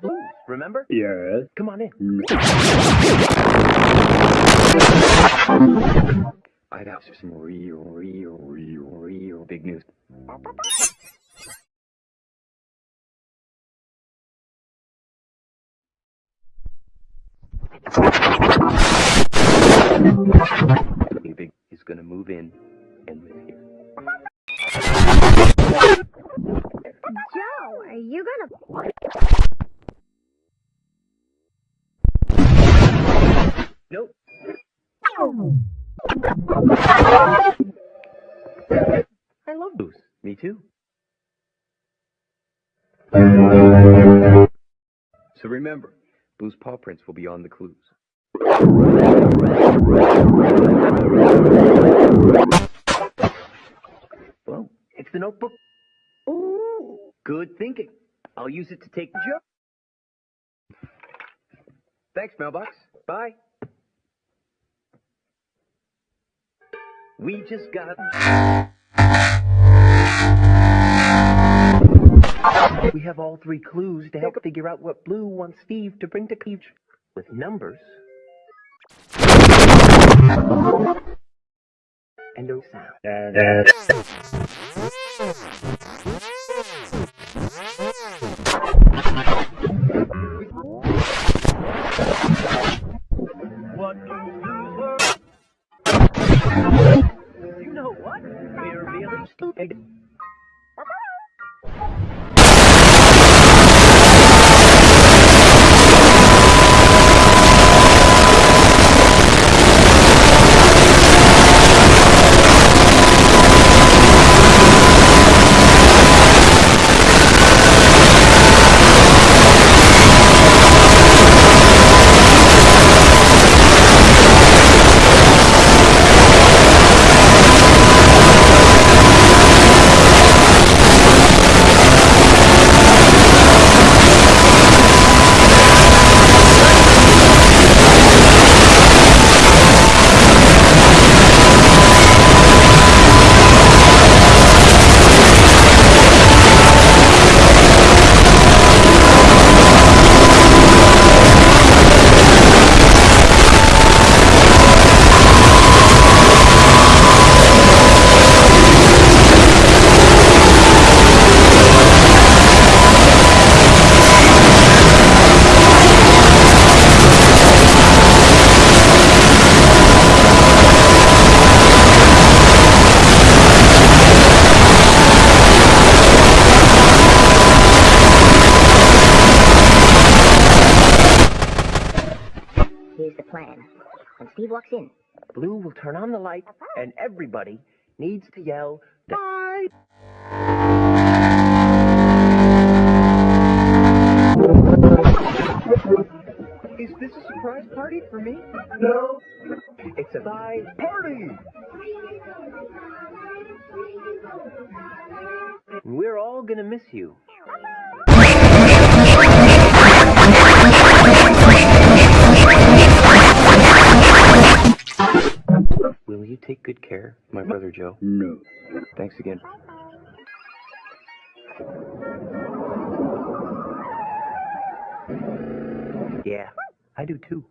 Blues, remember? Yes. Come on in. I'd have some real, real, real, real big news. Big, big is gonna move in and live here. Joe, are you gonna... I love blues. Me too. So remember, Blues paw prints will be on the clues. Well, it's the notebook. Ooh, good thinking. I'll use it to take the joke. Thanks, mailbox. Bye. We just got. We have all three clues to help figure out what Blue wants Steve to bring to Cleave with numbers and no sound. What You what? We're really Here's the plan. When Steve walks in, Blue will turn on the light, and everybody needs to yell, Bye! Is this a surprise party for me? No. It's a bye party! We're all gonna miss you. Care, my brother Joe? No. Thanks again. Yeah, I do too.